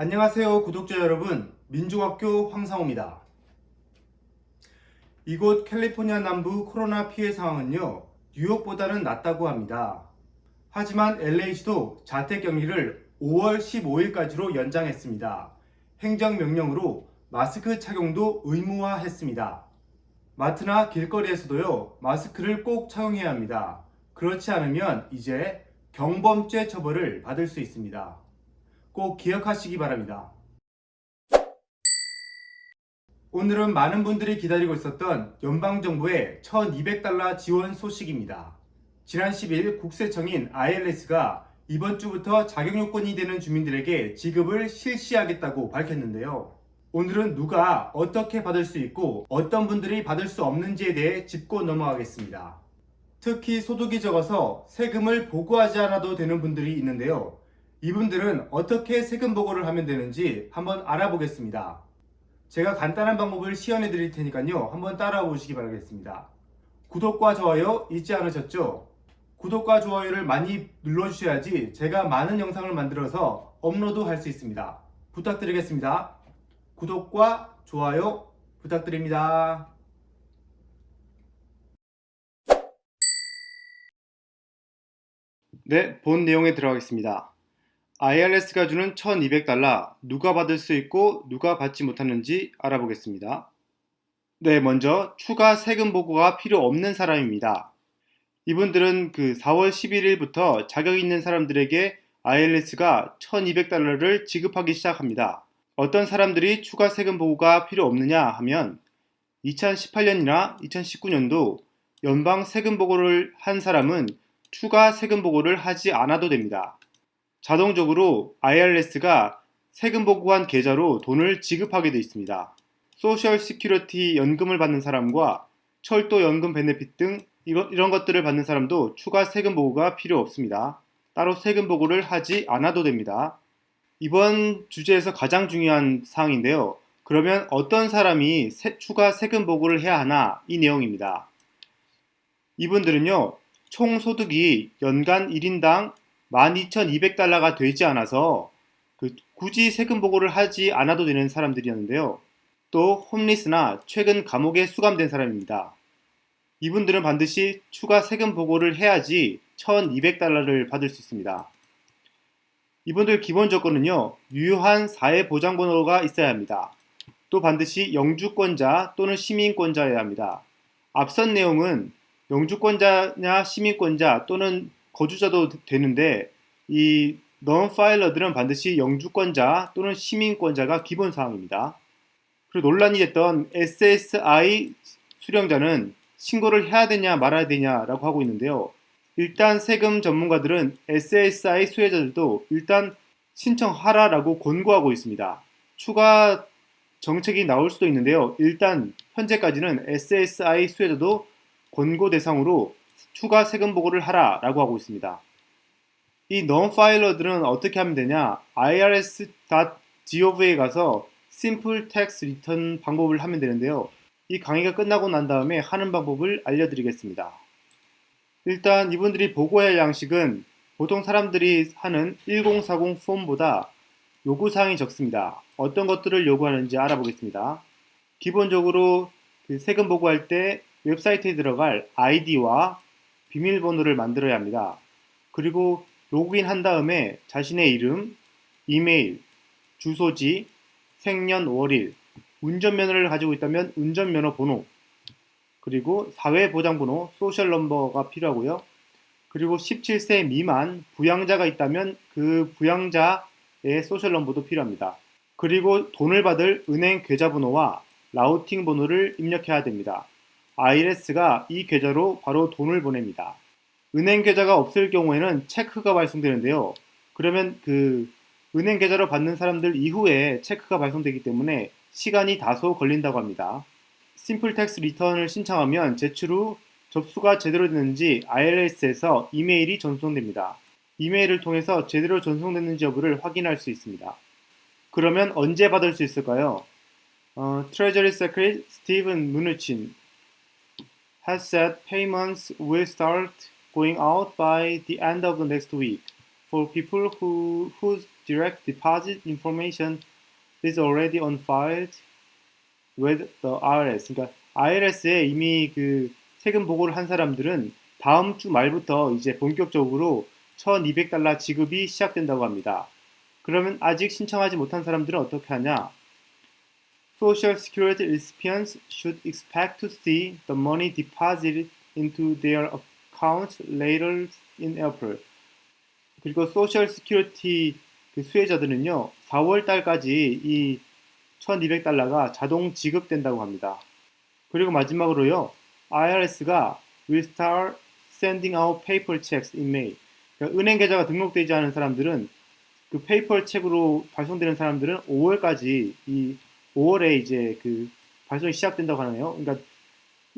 안녕하세요 구독자 여러분 민중학교 황상호입니다. 이곳 캘리포니아 남부 코로나 피해 상황은요 뉴욕보다는 낫다고 합니다. 하지만 LA시도 자택격리를 5월 15일까지로 연장했습니다. 행정명령으로 마스크 착용도 의무화했습니다. 마트나 길거리에서도요 마스크를 꼭 착용해야 합니다. 그렇지 않으면 이제 경범죄 처벌을 받을 수 있습니다. 꼭 기억하시기 바랍니다. 오늘은 많은 분들이 기다리고 있었던 연방정부의 1200달러 지원 소식입니다. 지난 10일 국세청인 ILS가 이번 주부터 자격요건이 되는 주민들에게 지급을 실시하겠다고 밝혔는데요. 오늘은 누가 어떻게 받을 수 있고 어떤 분들이 받을 수 없는지에 대해 짚고 넘어가겠습니다. 특히 소득이 적어서 세금을 보고하지 않아도 되는 분들이 있는데요. 이분들은 어떻게 세금 보고를 하면 되는지 한번 알아보겠습니다. 제가 간단한 방법을 시연해 드릴 테니까요. 한번 따라와 보시기 바라겠습니다. 구독과 좋아요 잊지 않으셨죠? 구독과 좋아요를 많이 눌러주셔야지 제가 많은 영상을 만들어서 업로드 할 수 있습니다. 부탁드리겠습니다. 구독과 좋아요 부탁드립니다. 네, 본 내용에 들어가겠습니다. IRS가 주는 1200달러 누가 받을 수 있고 누가 받지 못하는지 알아보겠습니다. 네, 먼저 추가 세금 보고가 필요 없는 사람입니다. 이분들은 그 4월 11일부터 자격 있는 사람들에게 IRS가 1200달러를 지급하기 시작합니다. 어떤 사람들이 추가 세금 보고가 필요 없느냐 하면 2018년이나 2019년도 연방 세금 보고를 한 사람은 추가 세금 보고를 하지 않아도 됩니다. 자동적으로 IRS가 세금 보고한 계좌로 돈을 지급하게 되어 있습니다. Social Security 연금을 받는 사람과 철도 연금 benefit 등 이런, 것들을 받는 사람도 추가 세금 보고가 필요 없습니다. 따로 세금 보고를 하지 않아도 됩니다. 이번 주제에서 가장 중요한 사항인데요. 그러면 어떤 사람이 세, 추가 세금 보고를 해야 하나 이 내용입니다. 이분들은요. 총 소득이 연간 1인당 12,200달러가 되지 않아서 그 굳이 세금 보고를 하지 않아도 되는 사람들이었는데요. 또 홈리스나 최근 감옥에 수감된 사람입니다. 이분들은 반드시 추가 세금 보고를 해야지 1,200달러를 받을 수 있습니다. 이분들 기본 조건은요. 유효한 사회보장번호가 있어야 합니다. 또 반드시 영주권자 또는 시민권자여야 합니다. 앞선 내용은 영주권자냐 시민권자 또는 거주자도 되는데 이 non-filer들은 반드시 영주권자 또는 시민권자가 기본 사항입니다. 그리고 논란이 됐던 SSI 수령자는 신고를 해야 되냐 말아야 되냐라고 하고 있는데요. 일단 세금 전문가들은 SSI 수혜자들도 일단 신청하라라고 권고하고 있습니다. 추가 정책이 나올 수도 있는데요. 일단 현재까지는 SSI 수혜자도 권고 대상으로 추가 세금 보고를 하라 라고 하고 있습니다. 이 non-filer들은 어떻게 하면 되냐 irs.gov에 가서 simple tax return 방법을 하면 되는데요. 이 강의가 끝나고 난 다음에 하는 방법을 알려드리겠습니다. 일단 이분들이 보고할 양식은 보통 사람들이 하는 1040 폼보다 요구사항이 적습니다. 어떤 것들을 요구하는지 알아보겠습니다. 기본적으로 그 세금 보고할 때 웹사이트에 들어갈 아이디와 비밀번호를 만들어야 합니다. 그리고 로그인 한 다음에 자신의 이름, 이메일, 주소지, 생년 월일, 운전면허를 가지고 있다면 운전면허 번호, 그리고 사회보장번호, social number가 필요하고요. 그리고 17세 미만 부양자가 있다면 그 부양자의 social number도 필요합니다. 그리고 돈을 받을 은행 계좌번호와 routing 번호를 입력해야 됩니다. IRS가 이 계좌로 바로 돈을 보냅니다. 은행 계좌가 없을 경우에는 check가 발송되는데요. 그러면 그 은행 계좌로 받는 사람들 이후에 check가 발송되기 때문에 시간이 다소 걸린다고 합니다. simple tax return을 신청하면 제출 후 접수가 제대로 됐는지 IRS에서 이메일이 전송됩니다. 이메일을 통해서 제대로 전송됐는지 여부를 확인할 수 있습니다. 그러면 언제 받을 수 있을까요? 어, 트레저리 세크리 스티븐 무누친 has said payments will start going out by the end of the next week. for people who, whose direct deposit information is already on file with the IRS. 그러니까 IRS에 이미 그 세금 보고를 한 사람들은 다음 주 말부터 이제 본격적으로 1200달러 지급이 시작된다고 합니다. 그러면 아직 신청하지 못한 사람들은 어떻게 하냐? Social Security recipients should expect to see the money deposited into their accounts later in April. 그리고 Social Security 그 수혜자들은요, 4월 달까지 이 1200달러가 자동 지급된다고 합니다. 그리고 마지막으로요, IRS가 will start sending out paper checks in May. 그러니까 은행 계좌가 등록되지 않은 사람들은 그 paper check으로 발송되는 사람들은 5월까지 이 5월에 이제 그 발송이 시작된다고 하네요. 그러니까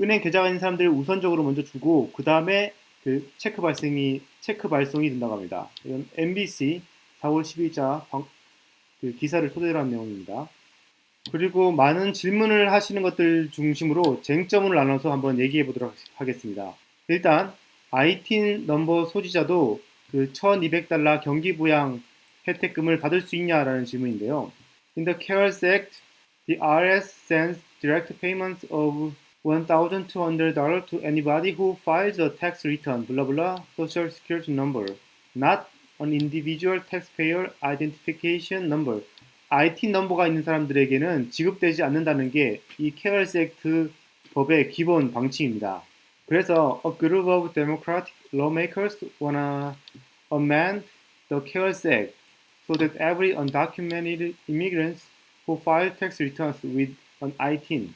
은행 계좌가 있는 사람들을 우선적으로 먼저 주고 그 다음에 그 체크 발송이 체크 발송이 된다고 합니다. 이건 MBC 4월 10일자 방, 그 기사를 토대로 한 내용입니다. 그리고 많은 질문을 하시는 것들 중심으로 쟁점을 나눠서 한번 얘기해 보도록 하겠습니다. 일단 ITIN 넘버 소지자도 그 1200달러 경기 부양 혜택금을 받을 수 있냐라는 질문인데요. In the CARES Act, the IRS sends direct payments of $1,200 to anybody who files a tax return, blah blah, social security number, not an individual taxpayer identification number. IT 넘버가 있는 사람들에게는 지급되지 않는다는 게 이 CARES Act 법의 기본 방침입니다. 그래서 a group of democratic lawmakers wanna amend the CARES Act so that every undocumented immigrants who file tax returns with an ITIN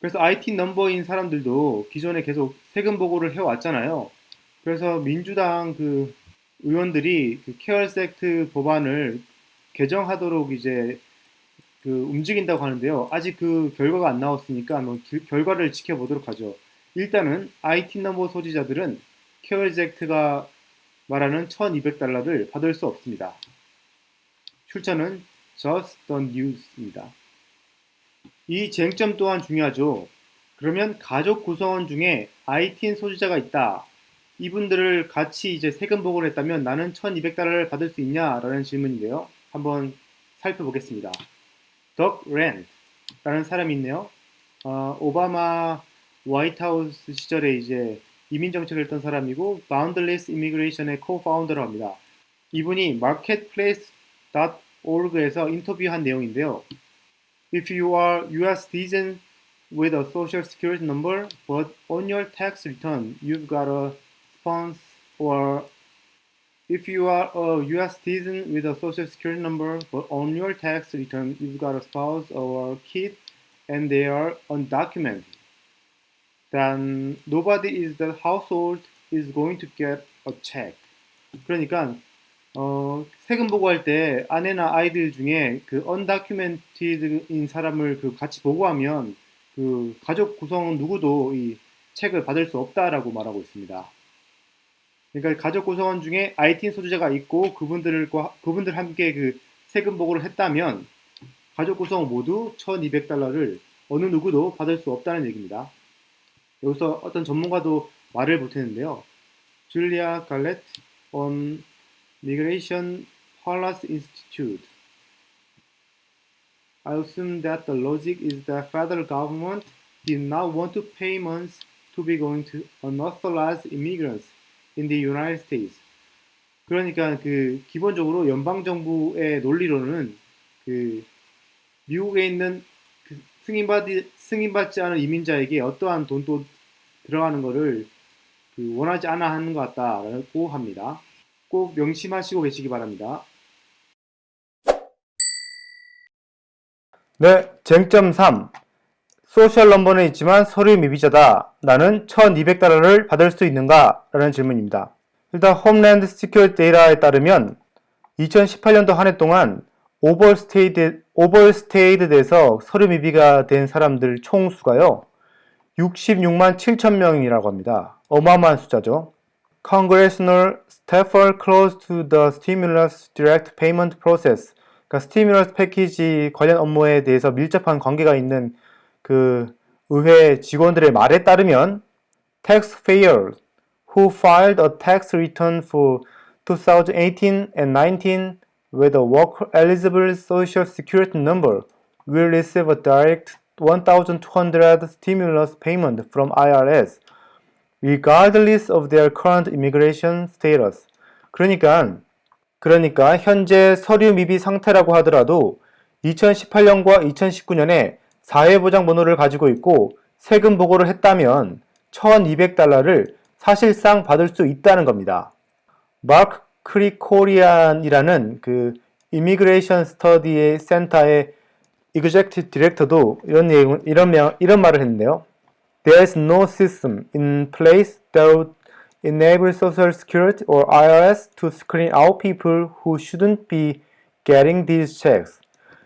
그래서 ITIN 넘버인 사람들도 기존에 계속 세금 보고를 해왔잖아요. 그래서 민주당 그 의원들이 그 CARES Act 법안을 개정하도록 이제 그 움직인다고 하는데요. 아직 그 결과가 안 나왔으니까 뭐 기, 결과를 지켜보도록 하죠. 일단은 ITIN number 소지자들은 CARES Act가 말하는 1200달러를 받을 수 없습니다. 출처는 Just the News입니다. 이 쟁점 또한 중요하죠. 그러면 가족 구성원 중에 ITN 소지자가 있다. 이분들을 같이 이제 세금 보고를 했다면 나는 1200달러를 받을 수 있냐 라는 질문인데요. 한번 살펴보겠습니다. 덕 랜드 라는 사람이 있네요. 어, 오바마 화이트하우스 시절에 이제 이민 정책을 했던 사람이고 Boundless Immigration의 co-founder로 합니다. 이분이 marketplace.org 에서 인터뷰한 내용인데요. If you are US citizen with a social security number, but on your tax return you've got a spouse or if you are a US citizen with a social security number, but on your tax return you've got a spouse or a kid and they are undocumented, then nobody is the household is going to get a check. 그러니까 어, 세금 보고할 때 아내나 아이들 중에 그 언다큐멘티드인 사람을 그 같이 보고하면 그 가족 구성 누구도 이 책을 받을 수 없다라고 말하고 있습니다. 그러니까 가족 구성원 중에 IT인 소유자가 있고 그분들과 그분들 함께 그 세금 보고를 했다면 가족 구성원 모두 1,200달러를 어느 누구도 받을 수 없다는 얘기입니다. 여기서 어떤 전문가도 말을 못했는데요. 줄리아 갈렛 on Migration Policy Institute. I assume that the logic is that federal government did not want to payments to be going to unauthorized immigrants in the United States. 그러니까 그 기본적으로 연방 정부의 논리로는 그 미국에 있는 그 승인받이 승인받지 않은 이민자에게 어떠한 돈도 들어가는 것을 그 원하지 않아 하는 것 같다라고 합니다. 꼭 명심하시고 계시기 바랍니다. 네, 쟁점 3. social number는 있지만 서류 미비자다. 나는 1200달러를 받을 수 있는가? 라는 질문입니다. 일단 Homeland Security 데이터에 따르면 2018년도 한 해 동안 overstayed, overstayed 돼서 서류 미비가 된 사람들 총수가요. 66만 7천 명이라고 합니다. 어마어마한 숫자죠. Congressional staffer close to the stimulus direct payment process. 그러니까 stimulus package 관련 업무에 대해서 밀접한 관계가 있는 그 의회 직원들의 말에 따르면 taxpayers who filed a tax return for 2018 and 19 with a worker eligible social security number will receive a direct 1,200 stimulus payment from IRS regardless of their current immigration status. 그러니까 그러니까 현재 서류 미비 상태라고 하더라도 2018년과 2019년에 사회보장 번호를 가지고 있고 세금 보고를 했다면 1200달러를 사실상 받을 수 있다는 겁니다. 마크 크리코리안이라는 그 이미그레이션 스터디 센터의 executive 디렉터도 이런 이런 명, 이런 말을 했는데요. There's no system in place that enable Social Security or IRS to screen out people who shouldn't be getting these checks.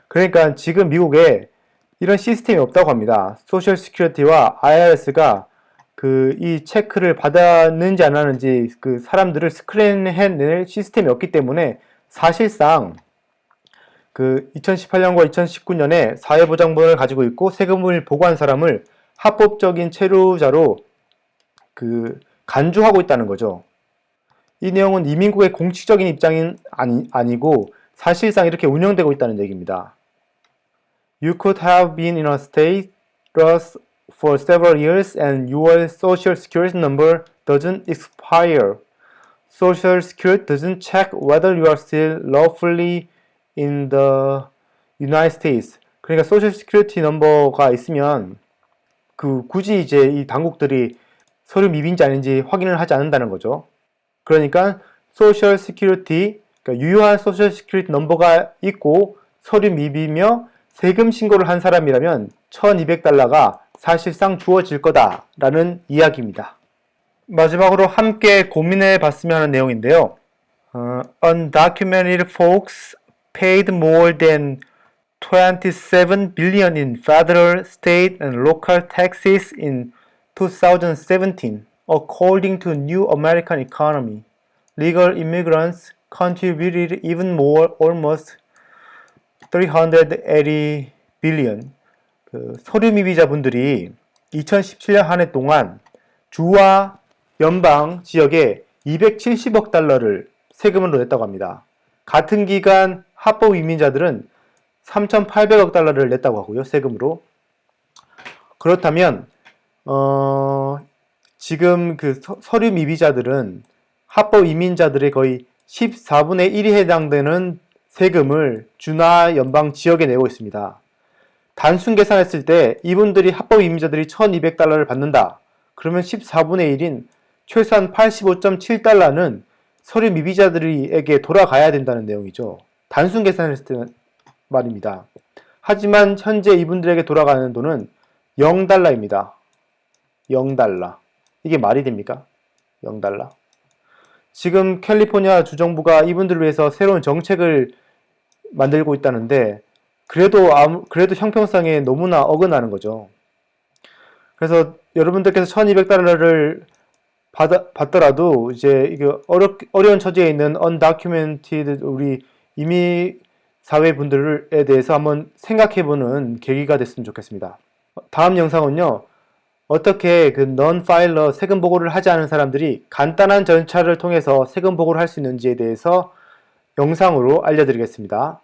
그러니까 지금 미국에 이런 시스템이 없다고 합니다. Social Security와 IRS가 그 이 check를 받았는지 안 하는지 그 사람들을 screen해낼 시스템이 없기 때문에 사실상 그 2018년과 2019년에 사회보장번호를 가지고 있고 세금을 보고한 사람을 합법적인 체류자로 그 간주하고 있다는 거죠. 이 내용은 이민국의 공식적인 입장은 아니, 아니고 사실상 이렇게 운영되고 있다는 얘기입니다. You could have been in a state for several years and your social security number doesn't expire. Social security doesn't check whether you are still lawfully in the United States. 그러니까 소셜 시큐리티 넘버가 있으면 그 굳이 이제 이 당국들이 서류 미빈지 아닌지 확인을 하지 않는다는 거죠. 그러니까 Social Security 그러니까 유효한 Social Security number가 있고 서류 미비며 세금 신고를 한 사람이라면 1200달러가 사실상 주어질 거다라는 이야기입니다. 마지막으로 함께 고민해 봤으면 하는 내용인데요. 어, undocumented folks paid more than 27 billion in federal, state, and local taxes in 2017, according to New American Economy. Legal immigrants contributed even more, almost 380 billion. 그 서류 미비자분들이 2017년 한 해 동안 주와 연방 지역에 270억 달러를 세금으로 냈다고 합니다. 같은 기간 합법 이민자들은 3,800억 달러를 냈다고 하고요. 세금으로. 그렇다면 어, 지금 그 서, 류 미비자들은 합법 이민자들의 거의 14분의 1이 해당되는 세금을 주나 연방 지역에 내고 있습니다. 단순 계산했을 때 이분들이 합법 이민자들이 1200달러를 받는다. 그러면 14분의 1인 최소한 85.7달러는 서류 미비자들에게 돌아가야 된다는 내용이죠. 단순 계산했을 때 말입니다. 하지만 현재 이분들에게 돌아가는 돈은 0달러입니다. 0달러. 이게 말이 됩니까? 0달러. 지금 캘리포니아 주정부가 이분들을 위해서 새로운 정책을 만들고 있다는데 그래도 아무, 그래도 형평성에 너무나 어긋나는 거죠. 그래서 여러분들께서 1200달러를 받, 받더라도 이제 이게 어렵, 어려운 처지에 있는 undocumented 우리 이미 사회 분들에 대해서 한번 생각해보는 계기가 됐으면 좋겠습니다. 다음 영상은요. 어떻게 그 non-filer 세금 보고를 하지 않은 사람들이 간단한 절차를 통해서 세금 보고를 할 수 있는지에 대해서 영상으로 알려드리겠습니다.